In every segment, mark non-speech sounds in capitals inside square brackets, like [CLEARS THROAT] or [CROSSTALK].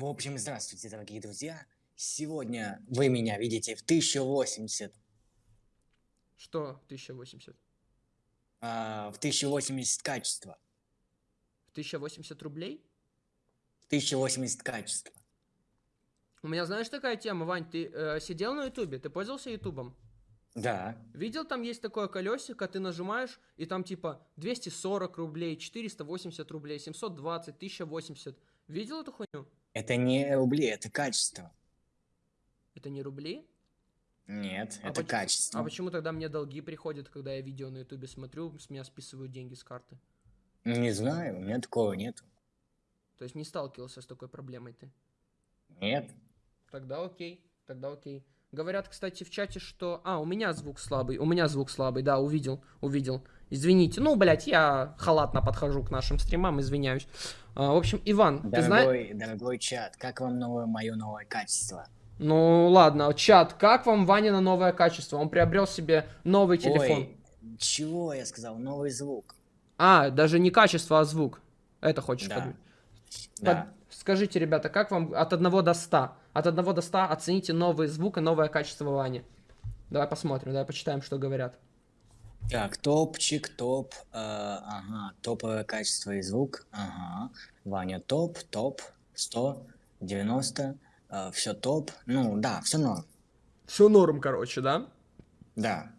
В общем, здравствуйте, дорогие друзья. Сегодня вы меня видите в 1080, Что 1080? а, в 1080 качества. В 1080 рублей? В 1080 качества. У меня, знаешь, такая тема, Вань, ты э, сидел на ютубе, ты пользовался ютубом? Да. Видел, там есть такое колесико, ты нажимаешь, и там типа 240 рублей, 480 рублей, 720, 1080. Видел эту хуйню? Это не рубли, это качество. Это не рубли? Нет, А это поч- качество. А почему тогда мне долги приходят, когда я видео на ютубе смотрю, с меня списывают деньги с карты? Не знаю, у меня такого нет. То есть не сталкивался с такой проблемой ты? Нет. Тогда окей, тогда окей. Говорят, кстати, в чате, что... А, у меня звук слабый, у меня звук слабый, да, увидел, увидел. Извините, ну, блядь, я халатно подхожу к нашим стримам, извиняюсь. А, в общем, Иван, ты знаешь... Дорогой, дорогой чат, как вам новое мое новое качество? Ну, ладно, чат, как вам Ваня на новое качество? Он приобрел себе новый телефон. Ой, чего я сказал? Новый звук. А, даже не качество, а звук. Это хочешь Да. подумать? Да. Под- Скажите, ребята, как вам от 1 до 100? От 1 до 100 оцените новый звук и новое качество Вани. Давай посмотрим, давай почитаем, что говорят. Так, топчик, топ, э, ага, топовое качество и звук, ага, Ваня топ, топ, 100, 90, все топ, ну да, все норм, Все норм, короче, да? да,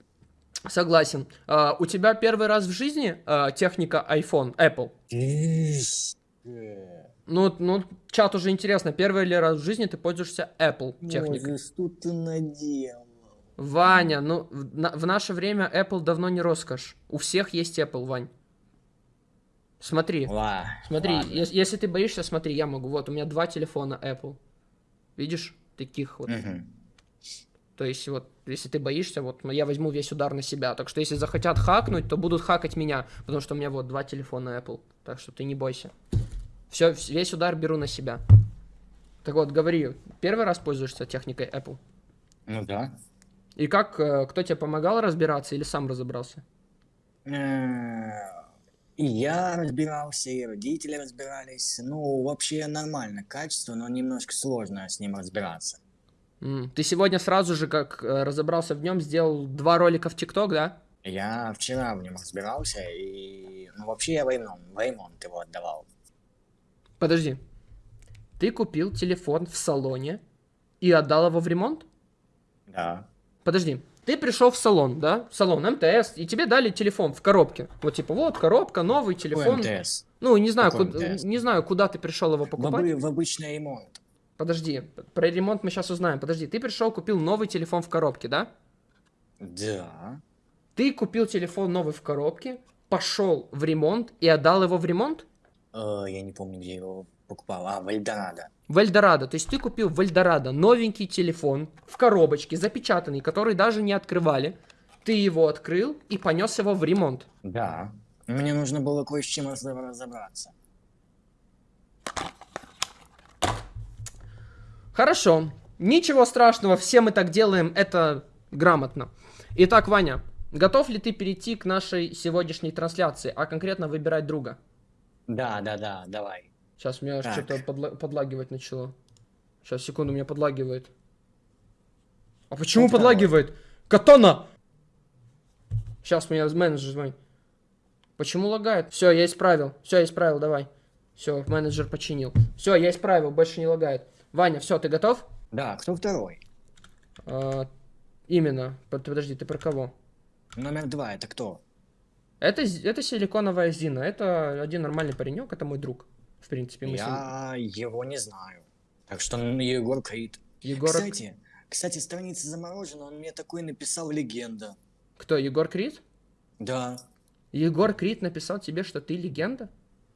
Согласен. А, у тебя первый раз в жизни а, техника iPhone, Apple? Ну, ну, чат уже интересно, первый ли раз в жизни ты пользуешься Apple техникой? Мозес, что ты наделал? Ваня, ну, в, на- в наше время Apple давно не роскошь. У всех есть Apple, Вань. Смотри, Ла, смотри, ладно. ес- если ты боишься, смотри, я могу. Вот, у меня два телефона Apple. Видишь? Таких вот. Мгм. То есть, вот, если ты боишься, вот, я возьму весь удар на себя. Так что, если захотят хакнуть, то будут хакать меня. Потому что у меня вот два телефона Apple. Так что ты не бойся. Все, весь удар беру на себя. Так вот, говори, первый раз пользуешься техникой Apple? Ну да. И как, э, кто тебе помогал разбираться или сам разобрался? Э, И я разбирался, и родители разбирались, ну вообще нормально качество, но немножко сложно с ним разбираться. Ты сегодня сразу же, как э, разобрался в нем, сделал два ролика в ТикТок, да? Я вчера в нем разбирался, и ну вообще я в ремонт, в ремонт его отдавал. Подожди. Ты купил телефон в салоне и отдал его в ремонт? Да. Подожди. Ты пришел в салон, да? В салон МТС, и тебе дали телефон в коробке. Вот типа, вот коробка, новый телефон. Какой МТС? Ну, не знаю, Какой куда, МТС? не знаю, куда ты пришел его В, покупать. обы- в обычный ремонт. Подожди, про ремонт мы сейчас узнаем. Подожди, ты пришел, купил новый телефон в коробке, да? Да. Ты купил телефон новый в коробке, пошел в ремонт и отдал его в ремонт? Э, я не помню, где его покупал. А, в Эльдорадо. В Эльдорадо. То есть ты купил в Эльдорадо новенький телефон в коробочке, запечатанный, который даже не открывали. Ты его открыл и понес его в ремонт. Да. Мне нужно было кое с чем раз- разобраться. Хорошо. Ничего страшного, все мы так делаем, это грамотно. Итак, Ваня, готов ли ты перейти к нашей сегодняшней трансляции, а конкретно выбирать друга? Да, да, да, давай. Сейчас меня что-то подла- подлагивать начало. Сейчас, секунду, меня подлагивает. А почему Кто подлагивает? Катана! Сейчас меня менеджер звонит. Почему лагает? Все, я исправил. Все, я исправил, давай. Все, менеджер починил. Все, я исправил, больше не лагает. Ваня, все, ты готов? Да, кто второй? А, именно. Под- Подожди, ты про кого? Номер два, это кто? Это, это силиконовая Зина. Это один нормальный паренек, это мой друг. В принципе, мы с ним... Я его не знаю. Так что ну, Егор Крид. Егор... Кстати, кстати, страница заморожена, он мне такой написал легенда. Кто, Егор Крид? Да, Егор Крид написал тебе, что ты легенда?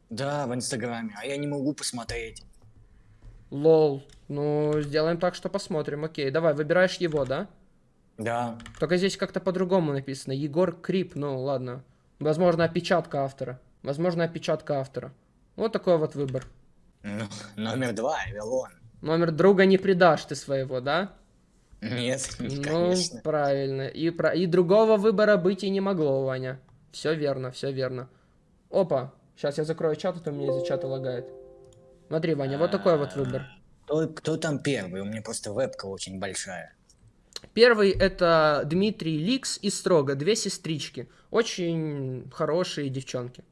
да, в Инстаграме, а я не могу посмотреть. Лол. Ну, сделаем так, что посмотрим. Окей, давай, выбираешь его, да? Да, Только здесь как-то по-другому написано. Егор Крип, ну ладно. Возможно, опечатка автора. Возможно, опечатка автора. Вот такой вот выбор. ну, номер два, Эвелон. Номер друга не предашь ты своего, да? Нет, [LAUGHS] Ну, конечно. правильно. И, про... и другого выбора быть и не могло, Ваня. Все верно, все верно. Опа, сейчас я закрою чат, а то у меня из-за чата лагает. Смотри, Ваня, вот такой вот выбор. Кто, кто там первый? У меня просто вебка очень большая. Первый это Дмитрий Ликс и Строго, две сестрички. Очень хорошие девчонки.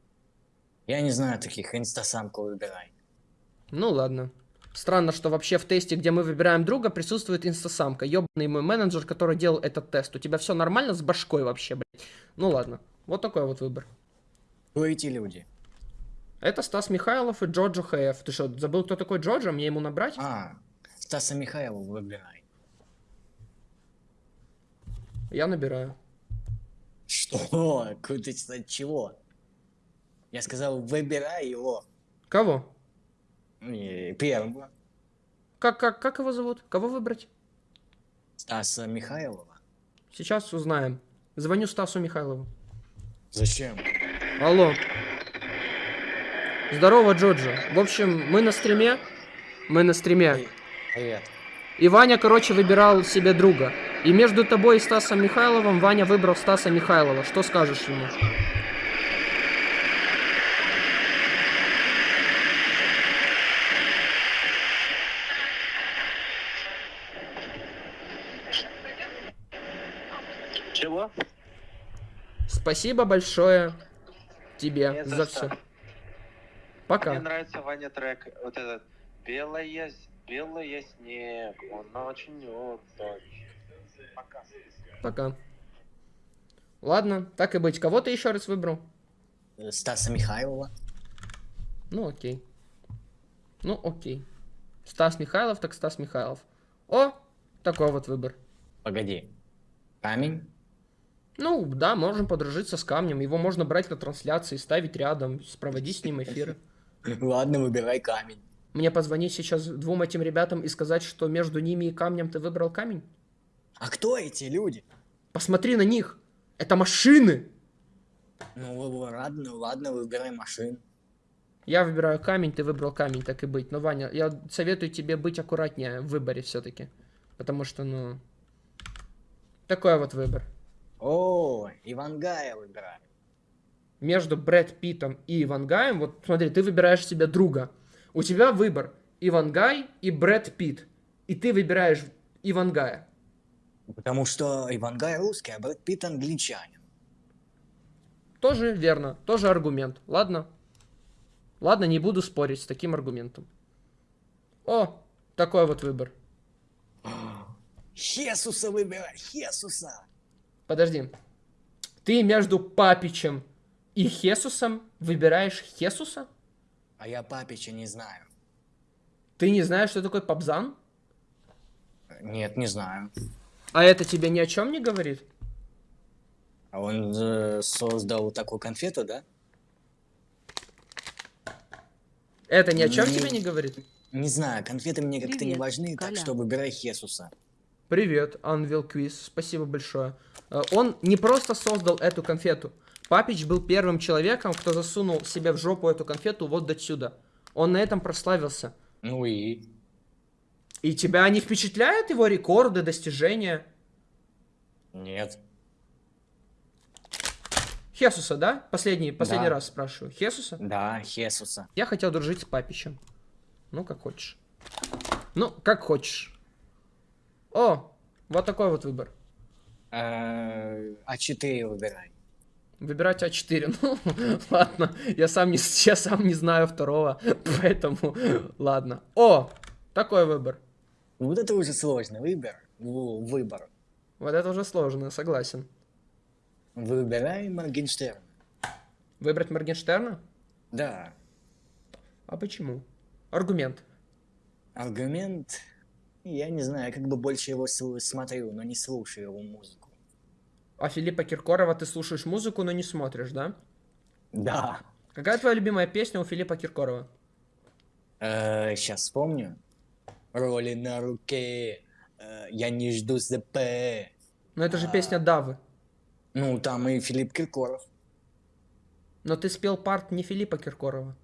Я не знаю таких, инстасамку выбирай. Ну ладно. Странно, что вообще в тесте, где мы выбираем друга, присутствует инстасамка. Ёбаный мой менеджер, который делал этот тест. У тебя все нормально с башкой вообще, блядь? Ну ладно. Вот такой вот выбор. Кто эти люди? Это Стас Михайлов и Джоджо ХФ. Ты что, забыл, кто такой Джоджо? Мне ему набрать? А, Стаса Михайлова выбирай. Я набираю. Что? Куда от чего? Я сказал, выбирай его. Кого? Первого. Как, как, как его зовут? Кого выбрать? Стаса Михайлова. Сейчас узнаем. Звоню Стасу Михайлову. Зачем? Алло. Здорово, Джоджо. В общем, мы на стриме. Мы на стриме. Привет. И Ваня, короче, выбирал себе друга. И между тобой и Стасом Михайловым Ваня выбрал Стаса Михайлова. Что скажешь ему? Чего? Спасибо большое тебе Не за все. Пока. Мне нравится Ваня трек, вот этот «Белая, с- белая снег, он очень очень». Пока. Пока. Ладно, так и быть. Кого ты еще раз выбрал? Э, Стаса Михайлова. Ну, окей. Ну, окей. Стас Михайлов, так Стас Михайлов. О, такой вот выбор. Погоди. Камень? Ну, да, можем подружиться с камнем. Его можно брать на трансляции, ставить рядом, проводить с ним эфиры. [LAUGHS] Ладно, выбирай камень. Мне позвонить сейчас двум этим ребятам и сказать, что между ними и камнем ты выбрал камень? А кто эти люди? Посмотри на них! Это машины! Ну, ладно, ладно, выбирай машин. Я выбираю камень, ты выбрал камень, так и быть. Но, Ваня, я советую тебе быть аккуратнее в выборе все-таки. Потому что, ну... Такой вот выбор. О, Ивангая выбирай. Между Брэд Питтом и Ивангаем, вот смотри, ты выбираешь себе друга. У тебя выбор Ивангай и Брэд Питт. И ты выбираешь Ивангая. Потому что Ивангай русский, а Брэд Питт англичанин. Тоже верно, тоже аргумент. Ладно. Ладно, не буду спорить с таким аргументом. О, такой вот выбор. Хесуса выбирай, Хесуса. Подожди. Ты между Папичем и Хесусом выбираешь Хесуса? А я Папича не знаю. Ты не знаешь, что такое Пабзан? Нет, не знаю. А это тебе ни о чем не говорит? А он э, создал такую конфету, да? Это ни о чем Не- тебе не говорит? Не знаю, конфеты мне как-то не важны, так Коля. что выбирай Хесуса. Привет, Анвил Квиз, спасибо большое. Э, Он не просто создал эту конфету. Папич был первым человеком, кто засунул себе в жопу эту конфету вот до сюда. Он на этом прославился. Ну и? И тебя не впечатляют его рекорды, достижения? Нет. Хесуса, да? Последний, последний Да. раз спрашиваю. Хесуса? Да, Хесуса. Я хотел дружить с Папичем. Ну, как хочешь. Ну, как хочешь. О, вот такой вот выбор. Э, А4 выбирай. Выбирать А4. [LAUGHS] Ну, ладно. Я сам, не, я сам не знаю второго, [LAUGHS] поэтому ладно. О, такой выбор. Вот это уже сложный выбор. В- Выбор. Вот это уже сложно, согласен. Выбирай Моргенштерн. Выбрать Моргенштерна? Да. А почему? Аргумент. Аргумент. Я не знаю, как бы больше его смотрю, но не слушаю его музыку. А Филиппа Киркорова ты слушаешь музыку, но не смотришь, да? Да. Какая твоя любимая песня у Филиппа Киркорова? сейчас вспомню. Роли на руке. э, я не жду ЗП. Ну это же песня Давы. Ну, там и Филипп Киркоров. Но ты спел парт не Филиппа Киркорова.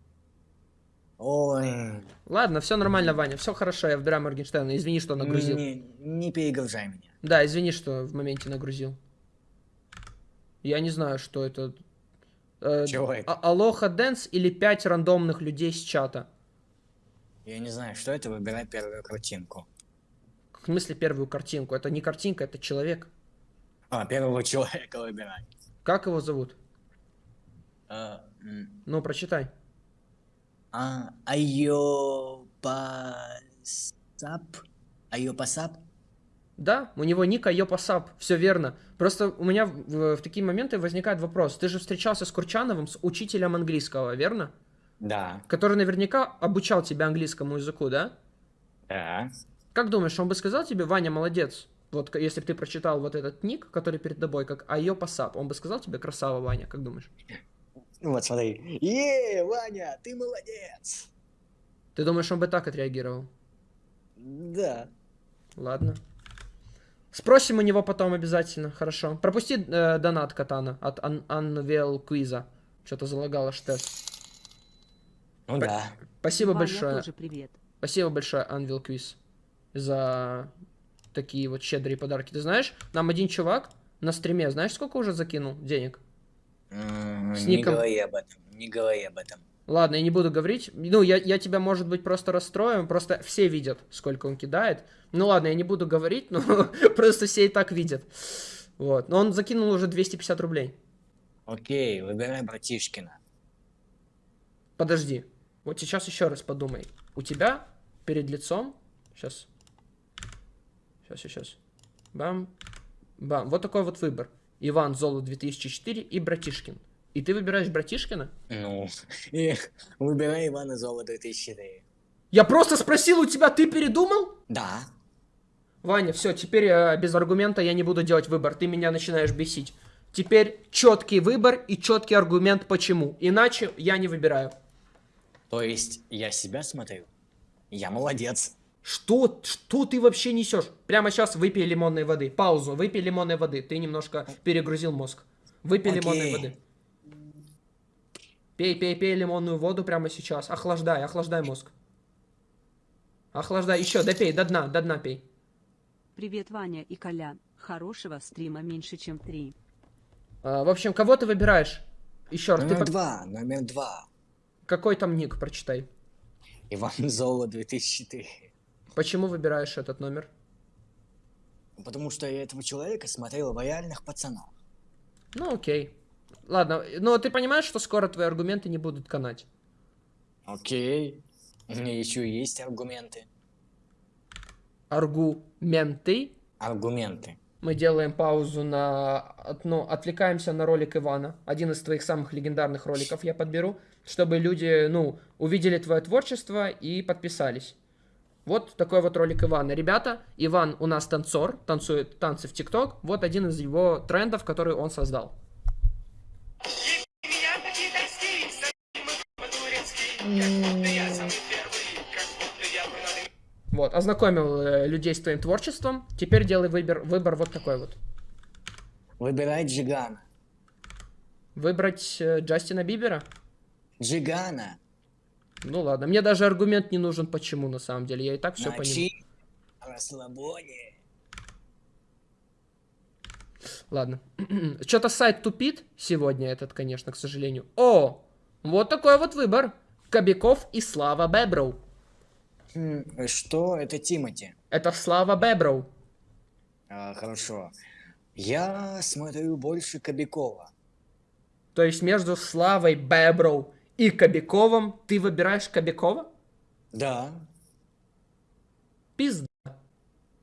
Ой, Ладно, все нормально, Ваня, все хорошо, я выбираю Моргенштерна. Извини, что нагрузил. не, не перегружай меня. Да, извини, что в моменте нагрузил. Я не знаю, что это. Э, Чего это? а- Алоха Дэнс или пять рандомных людей с чата? Я не знаю, что это, выбирай первую картинку. В смысле первую картинку? Это не картинка, это человек. А, первого [LAUGHS] человека выбирай. Как его зовут? А, Ну, прочитай. А, Айопасап? Айопасап? Да, у него ник Айопасап, все верно. Просто у меня в, в такие моменты возникает вопрос. Ты же встречался с Курчановым, с учителем английского, верно? Да. Который наверняка обучал тебя английскому языку, да? Да. Как думаешь, он бы сказал тебе, Ваня, молодец? Вот если бы ты прочитал вот этот ник, который перед тобой, как Айопасап, он бы сказал тебе, красава, Ваня, как думаешь? Ну вот смотри. Е, Ваня, ты молодец. Ты думаешь, он бы так отреагировал? Да. Ладно. Спросим у него потом обязательно, хорошо. Пропусти э, донат Катана от Ан- Unveil Квиза. Что-то залагало штес. Ну П- да. Спасибо Ваня, большое. тоже привет. Спасибо большое, Unveil Quiz, за такие вот щедрые подарки. Ты знаешь, нам один чувак на стриме, знаешь, сколько уже закинул денег? С Не ником- говори об этом. Не говори об этом. Ладно, я не буду говорить. Ну, я, я тебя, может быть, просто расстрою. Просто все видят, сколько он кидает. Ну ладно, я не буду говорить, но [LAUGHS] просто все и так видят. Вот. Но он закинул уже 250 рублей. Окей, выбирай братишкина. Подожди. Вот сейчас еще раз подумай. У тебя перед лицом... Сейчас. Сейчас, сейчас. Бам. Бам. Вот такой вот выбор. Иван Золо 2004 и Братишкин. И ты выбираешь Братишкина? Ну, выбирай Ивана Зола 2004. Я просто спросил у тебя, ты передумал? Да. Ваня, все, теперь э, без аргумента я не буду делать выбор. Ты меня начинаешь бесить. Теперь четкий выбор и четкий аргумент почему. Иначе я не выбираю. То есть я себя смотрю? Я молодец. Что, что ты вообще несешь? Прямо сейчас выпей лимонной воды. Паузу, выпей лимонной воды. Ты немножко перегрузил мозг. Выпей Окей. лимонной воды. Пей, пей, пей лимонную воду прямо сейчас. Охлаждай, охлаждай мозг. Охлаждай, еще, допей, до дна, до дна пей. Привет, Ваня и Коля. Хорошего стрима меньше, чем три. А, в общем, кого ты выбираешь? Еще раз, ты Номер по- два, номер два. какой там ник, прочитай. Иван Зола 2004. Почему выбираешь этот номер? Потому что я этого человека смотрел в реальных пацанах. Ну, окей. Ладно, но ты понимаешь, что скоро твои аргументы не будут канать? Окей. У меня еще есть аргументы. Аргументы. Аргументы. Мы делаем паузу на... Ну, отвлекаемся на ролик Ивана. Один из твоих самых легендарных роликов я подберу, чтобы люди, ну, увидели твое творчество и подписались. Вот такой вот ролик Ивана. Ребята, Иван у нас танцор, танцует танцы в ТикТок. Вот один из его трендов, который он создал. Вот, ознакомил э, людей с твоим творчеством. Теперь делай выбор, выбор вот такой вот. Выбирай Джигана. Выбрать э, Джастина Бибера? Джигана. Ну ладно, мне даже аргумент не нужен, почему на самом деле. Я и так все понимаю. расслабоне. Ладно. [CLEARS THROAT] Что-то сайт тупит сегодня этот, конечно, к сожалению. О, вот такой вот выбор. Кобяков и Слава Беброу. Что? Это Тимати. Это Слава Беброу. А, хорошо. Я смотрю больше Кобякова. То есть между Славой Беброу и Кобяковым ты выбираешь Кобякова? Да. Пизда.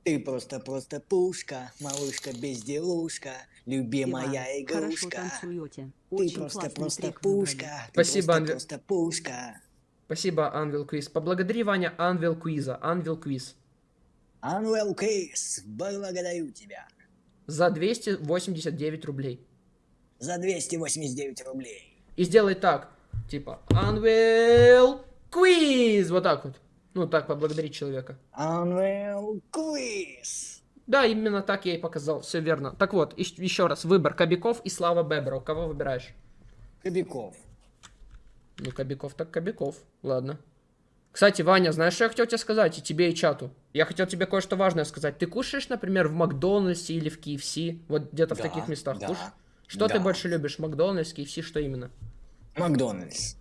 Ты просто-просто пушка, малышка безделушка, любимая Иван, игрушка. Ты просто-просто пушка. Ты Спасибо, Андрей. просто-просто пушка. Спасибо, Анвил Квиз. Поблагодари, Ваня, Анвил Квиза. Анвил Квиз. Анвел Кейс, благодарю тебя. За 289 рублей. За 289 рублей. И сделай так. Типа, Unveil Quiz. Вот так вот. Ну, так поблагодарить человека. Анвел Квиз. Да, именно так я и показал. Все верно. Так вот, еще раз. Выбор Кобяков и Слава Бебров. Кого выбираешь? Кобяков. Ну, Кобяков так Кобяков. Ладно. Кстати, Ваня, знаешь, что я хотел тебе сказать? И тебе, и чату. Я хотел тебе кое-что важное сказать. Ты кушаешь, например, в Макдональдсе или в KFC? Вот где-то в Да, таких местах да, кушаешь? Что ты да. больше любишь? Макдональдс, KFC, что именно? Макдональдс.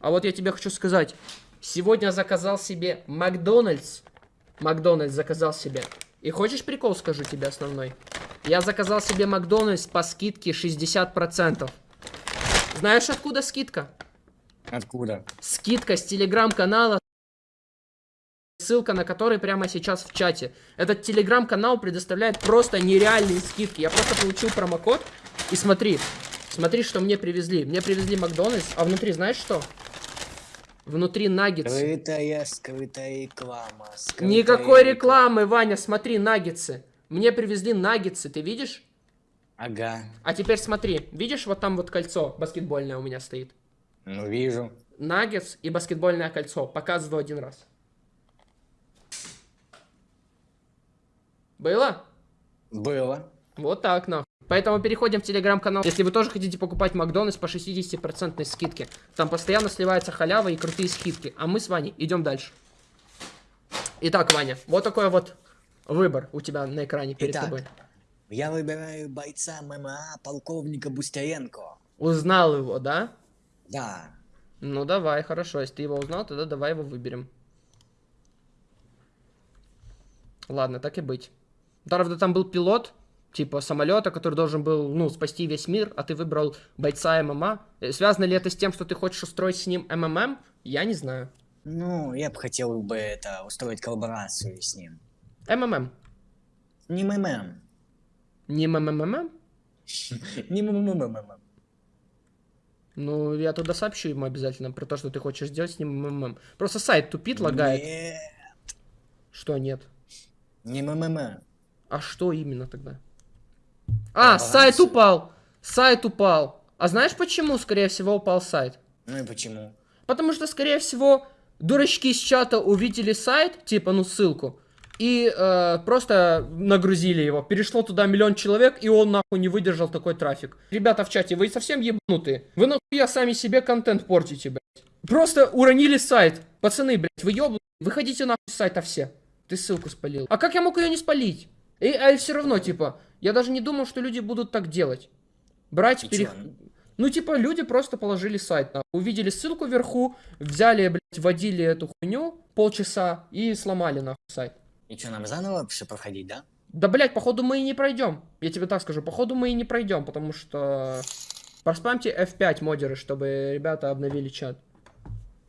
А вот я тебе хочу сказать. Сегодня заказал себе Макдональдс. Макдональдс заказал себе. И хочешь прикол скажу тебе основной? Я заказал себе Макдональдс по скидке 60%. Знаешь, откуда скидка? Откуда? Скидка с телеграм-канала, ссылка на который прямо сейчас в чате. Этот телеграм-канал предоставляет просто нереальные скидки. Я просто получил промокод и смотри, смотри, что мне привезли. Мне привезли Макдональдс, а внутри знаешь что? Внутри наггетсы. Скрытая, скрытая реклама. скрытая Никакой рекламы, Ваня, смотри, наггетсы. Мне привезли наггетсы, ты видишь? Ага, А теперь смотри, видишь, вот там вот кольцо баскетбольное у меня стоит. ну вижу. Наггетс и баскетбольное кольцо. Показываю один раз. Было? Было. Вот так, нахуй. Поэтому переходим в телеграм-канал. Если вы тоже хотите покупать Макдональдс по 60% скидке, там постоянно сливается халява и крутые скидки. А мы с Ваней идем дальше. Итак, Ваня, вот такой вот выбор у тебя на экране перед Итак. тобой. Я выбираю бойца ММА полковника Бустеренко. Узнал его, да? Да. Ну давай, хорошо. Если ты его узнал, тогда давай его выберем. Ладно, так и быть. Правда, там был пилот, типа самолета, который должен был, ну, спасти весь мир, а ты выбрал бойца ММА. Э, Связано ли это с тем, что ты хочешь устроить с ним МММ? Я не знаю. Ну, я бы хотел бы это устроить коллаборацию с ним. МММ. Не МММ. Не МММ? [LAUGHS] Не МММ. Ну, я туда сообщу ему обязательно про то, что ты хочешь сделать с ним МММ. Просто сайт тупит, лагает. Нет, Что нет? не МММ. А что именно тогда? А, Коллаборацию. сайт упал. Сайт упал. А знаешь почему, скорее всего, упал сайт? Ну и почему? Потому что, скорее всего, дурачки из чата увидели сайт, типа, ну, ссылку, и э, просто нагрузили его. Перешло туда миллион человек, и он, нахуй, не выдержал такой трафик. Ребята в чате, вы совсем ебанутые. Вы, нахуя, сами себе контент портите, блядь. Просто уронили сайт. Пацаны, блядь, вы ебанутые. Выходите, нахуй, с сайта все. Ты ссылку спалил. А как я мог ее не спалить? И, а все равно, типа, я даже не думал, что люди будут так делать. Брать, чё? Ну, типа, люди просто положили сайт, нахуй. увидели ссылку вверху, взяли, блядь, вводили эту хуйню полчаса и сломали, нахуй, сайт. И что, нам заново все проходить, да? Да, блядь, походу мы и не пройдем. Я тебе так скажу, походу мы и не пройдем, потому что... Проспамьте F5 модеры, чтобы ребята обновили чат.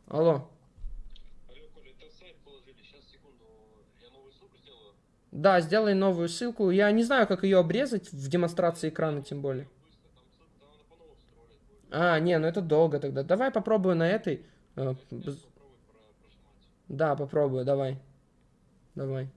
Алло. Да, сделай новую ссылку. Я не знаю, как ее обрезать в демонстрации экрана, тем более. А, не, ну это долго тогда. Давай попробую на этой. э, Да, попробую, давай. Давай.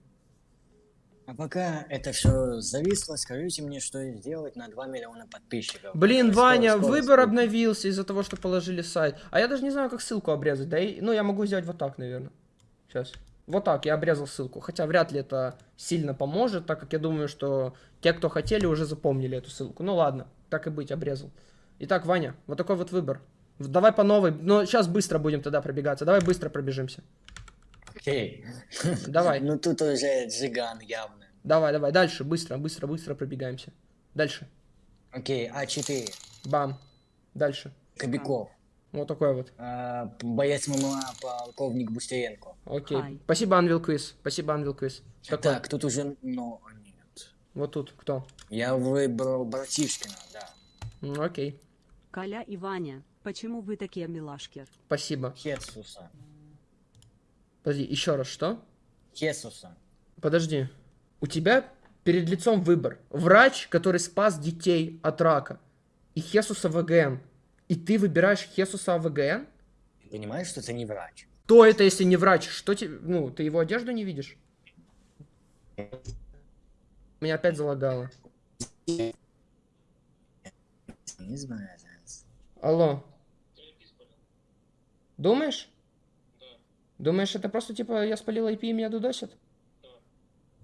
А пока это все зависло, скажите мне, что сделать на 2 миллиона подписчиков. Блин, Скоро, Ваня, скоро, выбор скоро. обновился из-за того, что положили сайт. А я даже не знаю, как ссылку обрезать. Да и, ну, я могу сделать вот так, наверное. Сейчас. Вот так, я обрезал ссылку. Хотя вряд ли это сильно поможет, так как я думаю, что те, кто хотели, уже запомнили эту ссылку. Ну ладно, так и быть, обрезал. Итак, Ваня, вот такой вот выбор. Давай по новой. Но сейчас быстро будем тогда пробегаться. Давай быстро пробежимся. Окей. Давай. Ну тут уже джиган явно. Давай, давай, дальше. Быстро, быстро, быстро пробегаемся. Дальше. Окей, А4. Бам. Дальше. Кобяков. Вот такой вот. А, боец ММА, полковник Бустеренко. Окей. Спасибо, Анвил Квиз. Спасибо, Анвил Квиз. Так, тут уже, ну, нет. Вот тут кто? Я выбрал Братишкина, да. Окей. Коля и Ваня, почему вы такие милашки? Спасибо. Хесуса. Подожди, еще раз, что? Хесуса. Подожди. У тебя перед лицом выбор. Врач, который спас детей от рака. И Хесуса ВГН. И ты выбираешь Хесуса ВГН? Ты понимаешь, что это не врач? Кто это, если не врач? Что тебе... Ну, ты его одежду не видишь? Меня опять залагало. Не знаю. Алло. Думаешь? Думаешь, это просто типа я спалил IP и меня дудосят?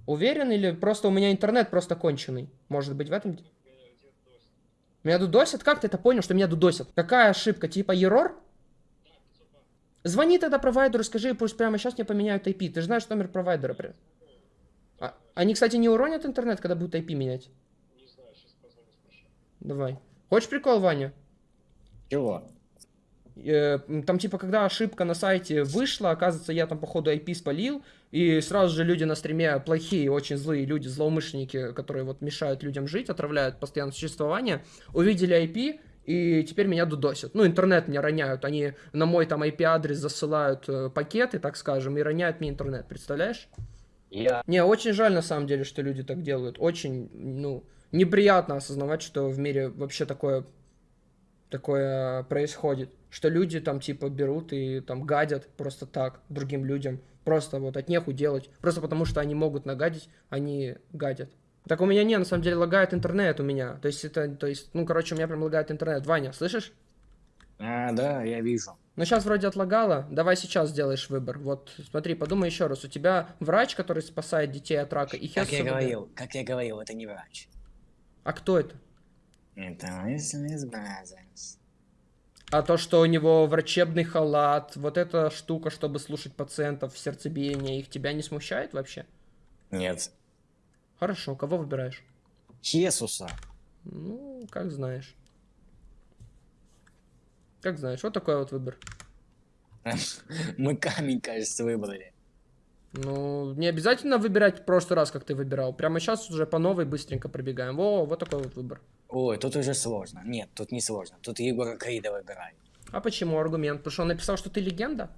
Уверен или просто у меня интернет просто конченый? Может быть в этом... Меня дудосят? Как ты это понял, что меня дудосят? Какая ошибка? Типа ерор? Звони тогда провайдеру, скажи, пусть прямо сейчас мне поменяют IP. Ты же знаешь номер провайдера. прям. А- они, кстати, не уронят интернет, когда будут IP менять? Давай. Хочешь прикол, Ваня? Чего? Э, Там, типа, когда ошибка на сайте вышла, оказывается, я там, походу, IP спалил, и сразу же люди на стриме плохие, очень злые люди, злоумышленники, которые вот мешают людям жить, отравляют постоянное существование, увидели IP, и теперь меня дудосят. Ну, интернет мне роняют, они на мой там IP-адрес засылают э, пакеты, так скажем, и роняют мне интернет, представляешь? Я... Не, очень жаль на самом деле, что люди так делают. Очень, ну, неприятно осознавать, что в мире вообще такое, такое происходит. Что люди там типа берут и там гадят просто так другим людям. Просто вот от неху делать. Просто потому что они могут нагадить, они гадят. Так у меня не, на самом деле лагает интернет у меня. То есть это, то есть, ну, короче, у меня прям лагает интернет. Ваня, слышишь? А, да, я вижу. Ну, сейчас вроде отлагало. Давай сейчас сделаешь выбор. Вот, смотри, подумай еще раз. У тебя врач, который спасает детей от рака, и Как я говорил, как я говорил, это не врач. А кто это? Это Wesley's Brothers. А то, что у него врачебный халат, вот эта штука, чтобы слушать пациентов, сердцебиение, их тебя не смущает вообще? Нет. Хорошо, кого выбираешь? Хесуса. Ну, как знаешь. Как знаешь, вот такой вот выбор. [LAUGHS] Мы камень, кажется, выбрали. Ну, не обязательно выбирать в прошлый раз, как ты выбирал. Прямо сейчас уже по новой быстренько пробегаем. Во, вот такой вот выбор. Ой, тут уже сложно. Нет, тут не сложно. Тут Егора Крида выбирай. А почему аргумент? Потому что он написал, что ты легенда?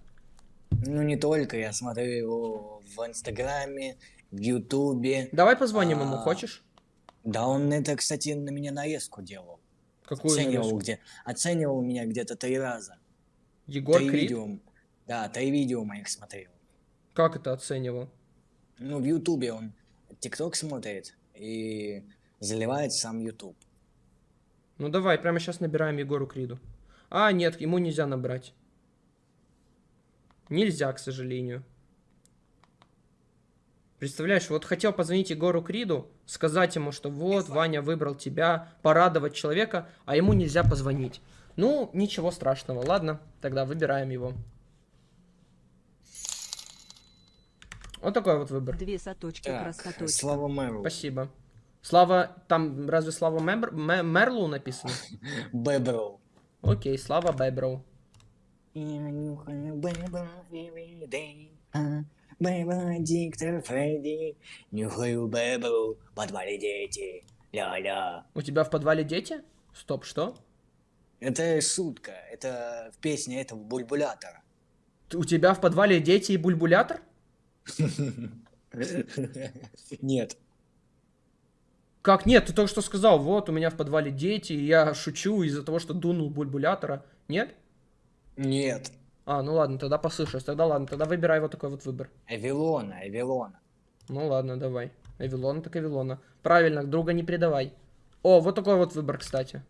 Ну, не только, я смотрю его в Инстаграме, в Ютубе. Давай позвоним ему, А, хочешь? Да он это, кстати, на меня нарезку делал. Какую оценивал, нарезку? где, оценивал меня где-то три раза. Егор три Крид? видео. Да, три видео моих смотрел. Как это оценивал? Ну, в Ютубе он ТикТок смотрит и заливает сам Ютуб. Ну давай, прямо сейчас набираем Егору Криду. А, нет, ему нельзя набрать. Нельзя, к сожалению. Представляешь, вот хотел позвонить Егору Криду, сказать ему, что вот, Ваня выбрал тебя, порадовать человека, а ему нельзя позвонить. Ну, ничего страшного, ладно, тогда выбираем его. Вот такой вот выбор. Две соточки Так, простоточка. Слава Мэру. Спасибо. Слава, там разве Слава Мембр- Ме- Мерлоу написано? Бэброу. Окей, Слава Беброу. А, Бэброу, диктор Фредди. Нюхаю Бэброу, в подвале дети. Ля-ля. У тебя в подвале дети? Стоп, что? Это шутка. Это в песне этого бульбулятора. У тебя в подвале дети и бульбулятор? [LAUGHS] Нет. Как нет? Ты только что сказал, вот у меня в подвале дети, и я шучу из-за того, что дунул бульбулятора. Нет? Нет. А, ну ладно, тогда послышалось. Тогда ладно, тогда выбирай вот такой вот выбор. Эвилона, Эвилона. Ну ладно, давай. Эвилона так Эвилона. Правильно, друга не предавай. О, вот такой вот выбор, кстати.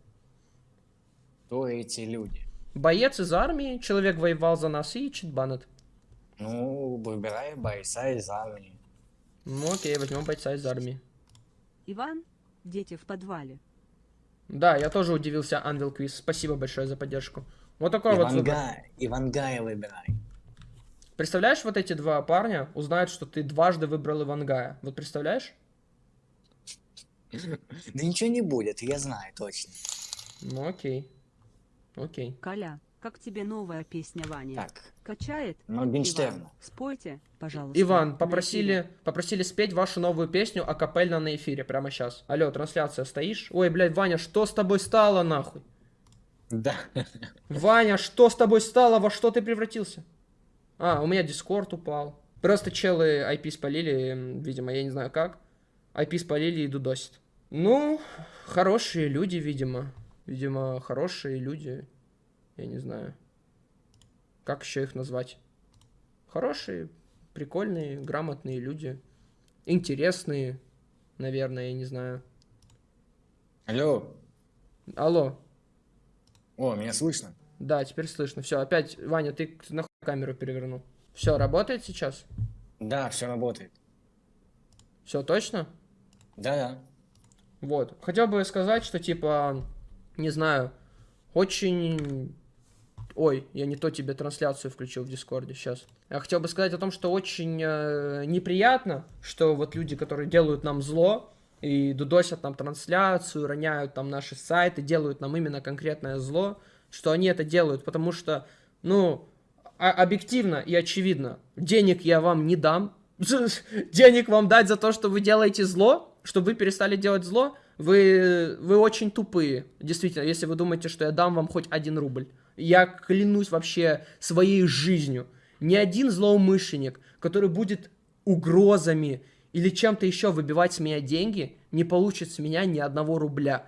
Кто эти люди? Боец из армии, человек воевал за нас и читбанет. Ну, выбирай бойца из армии. Ну окей, возьмем бойца из армии. Иван, дети в подвале. Да, я тоже удивился, Анвил Квиз. Спасибо большое за поддержку. Вот такой вот выбор. Ивангая, Ивангая выбирай. Представляешь, вот эти два парня узнают, что ты дважды выбрал Ивангая. Вот представляешь? [LAUGHS] Да ничего не будет, я знаю точно. Ну окей. Окей. Коля, как тебе новая песня Вани? Так, Качает? Моргенштерна. Иван, спойте, пожалуйста. Иван, попросили, попросили спеть вашу новую песню акапельно на эфире прямо сейчас. Алло, трансляция, стоишь? Ой, блядь, Ваня, что с тобой стало, нахуй? Да. Ваня, что с тобой стало? Во что ты превратился? А, у меня дискорд упал. Просто челы IP спалили, видимо, я не знаю как. IP спалили и дудосит. Ну, хорошие люди, видимо. Видимо, хорошие люди. Я не знаю. Как еще их назвать? Хорошие, прикольные, грамотные люди. Интересные, наверное, я не знаю. Алло. Алло, О, меня слышно? Да, теперь слышно. Все, опять, Ваня, ты нахуй камеру перевернул. Все, работает сейчас? Да, все работает. Все точно? Да-да. Вот. Хотел бы сказать, что типа, не знаю, очень... Ой, я не то тебе трансляцию включил в Дискорде сейчас. Я хотел бы сказать о том, что очень э, неприятно, что вот люди, которые делают нам зло и дудосят нам трансляцию, роняют там наши сайты, делают нам именно конкретное зло, что они это делают, потому что, ну, объективно и очевидно, денег я вам не дам. [LAUGHS] Денег вам дать за то, что вы делаете зло, чтобы вы перестали делать зло, вы, вы очень тупые. Действительно, если вы думаете, что я дам вам хоть один рубль. Я клянусь вообще своей жизнью. Ни один злоумышленник, который будет угрозами или чем-то еще выбивать с меня деньги, не получит с меня ни одного рубля.